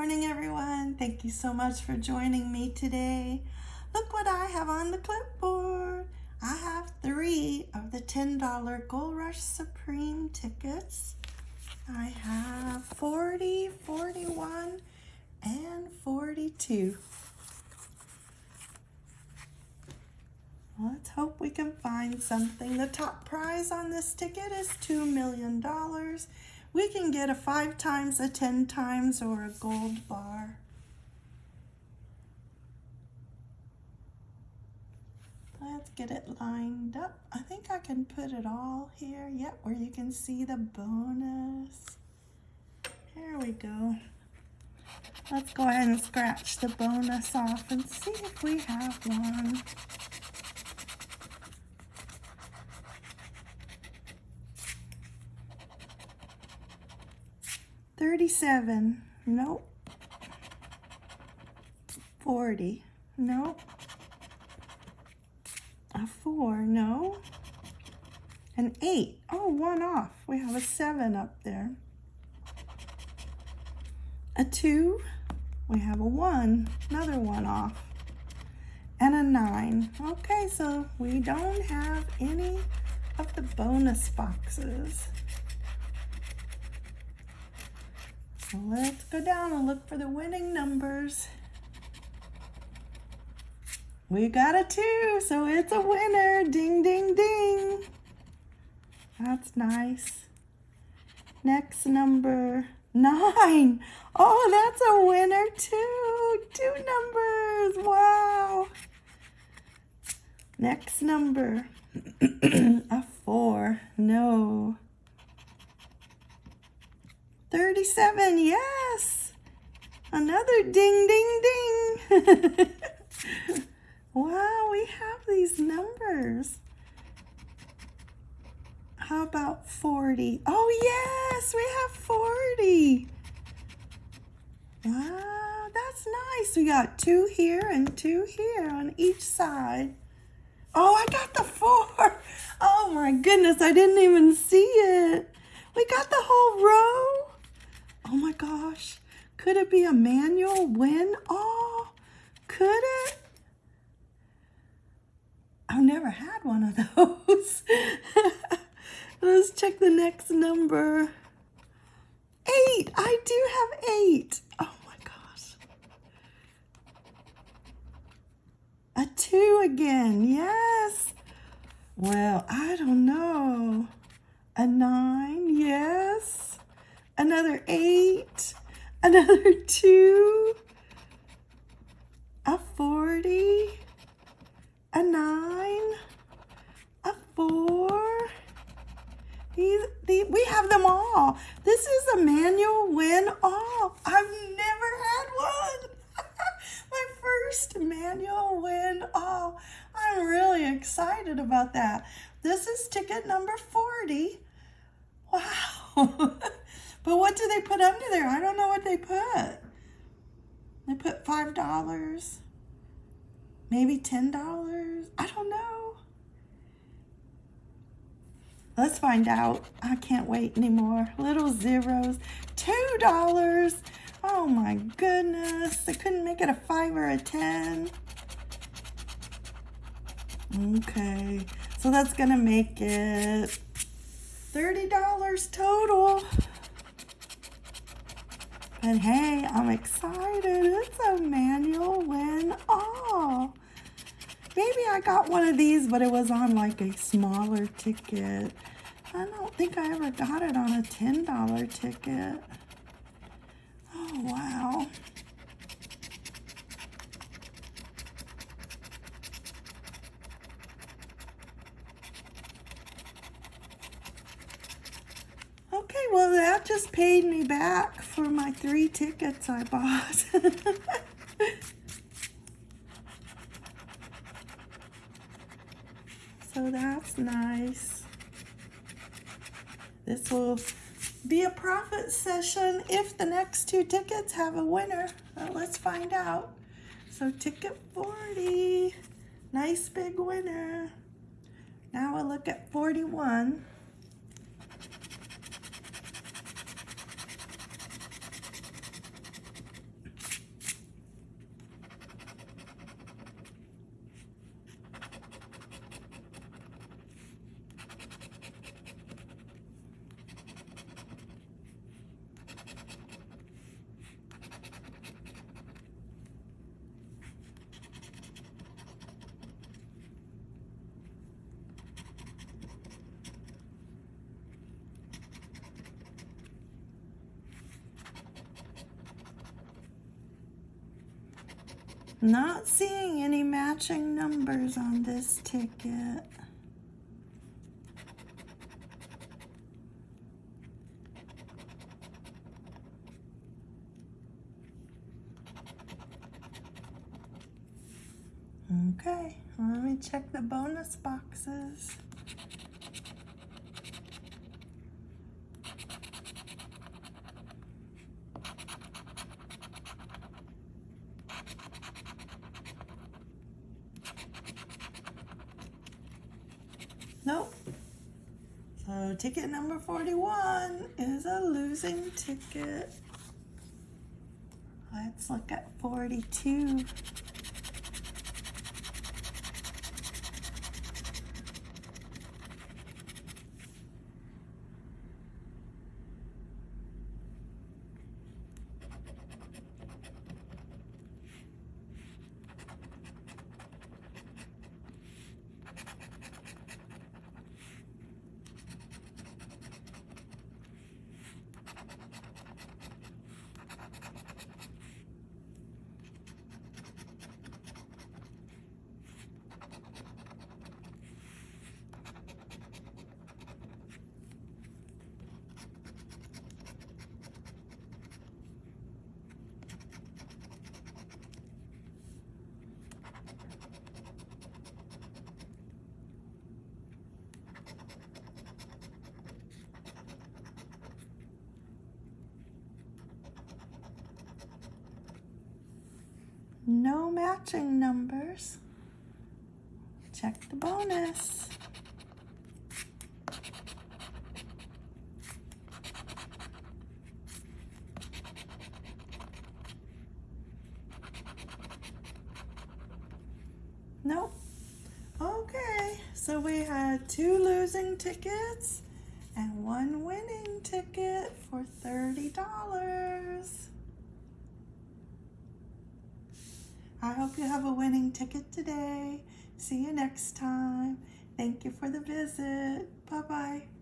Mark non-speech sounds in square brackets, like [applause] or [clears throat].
morning, everyone. Thank you so much for joining me today. Look what I have on the clipboard. I have three of the $10 Gold Rush Supreme tickets. I have 40, 41, and 42. Let's hope we can find something. The top prize on this ticket is $2 million. We can get a 5 times, a 10 times, or a gold bar. Let's get it lined up. I think I can put it all here. Yep, where you can see the bonus. Here we go. Let's go ahead and scratch the bonus off and see if we have one. 37. Nope. 40. Nope. A 4. No. An 8. Oh, one off. We have a 7 up there. A 2. We have a 1. Another 1 off. And a 9. Okay, so we don't have any of the bonus boxes. So let's go down and look for the winning numbers. We got a two, so it's a winner. Ding, ding, ding. That's nice. Next number, nine. Oh, that's a winner too. Two numbers, wow. Next number, [clears throat] a four, no. 37, yes. Another ding, ding, ding. [laughs] wow, we have these numbers. How about 40? Oh, yes, we have 40. Wow, that's nice. We got two here and two here on each side. Oh, I got the four. [laughs] Oh my goodness, I didn't even see it. We got the whole row. Oh my gosh. Could it be a manual win? Oh, could it? I've never had one of [laughs] those. [laughs] Let's check the next number. Eight. I do have eight. Oh my gosh. A two again. Yes. Well, I don't know. A nine. Yes another eight, another two, a 40, a nine, a four. These, these, we have them all. This is a manual win all. I've never had one. [laughs] My first manual win all. I'm really excited about that. This is ticket number 40. Wow. [laughs] But what do they put under there? I don't know what they put. They put $5, maybe $10. I don't know. Let's find out. I can't wait anymore. Little zeros. $2. Oh my goodness. I couldn't make it a 5 or a 10. Okay. So that's going to make it $30 total. But hey, I'm excited. It's a manual win all. Oh, maybe I got one of these, but it was on like a smaller ticket. I don't think I ever got it on a $10 ticket. Oh, wow. Okay, well, that just paid me back for my three tickets I bought. [laughs] so that's nice. This will be a profit session if the next two tickets have a winner. Well, let's find out. So ticket 40, nice big winner. Now we'll look at 41. Not seeing any matching numbers on this ticket. Okay, let me check the bonus boxes. Nope. So ticket number 41 is a losing ticket. Let's look at 42. No matching numbers. Check the bonus. Nope. Okay, so we had two losing tickets and one winning ticket for $30. I hope you have a winning ticket today. See you next time. Thank you for the visit. Bye-bye.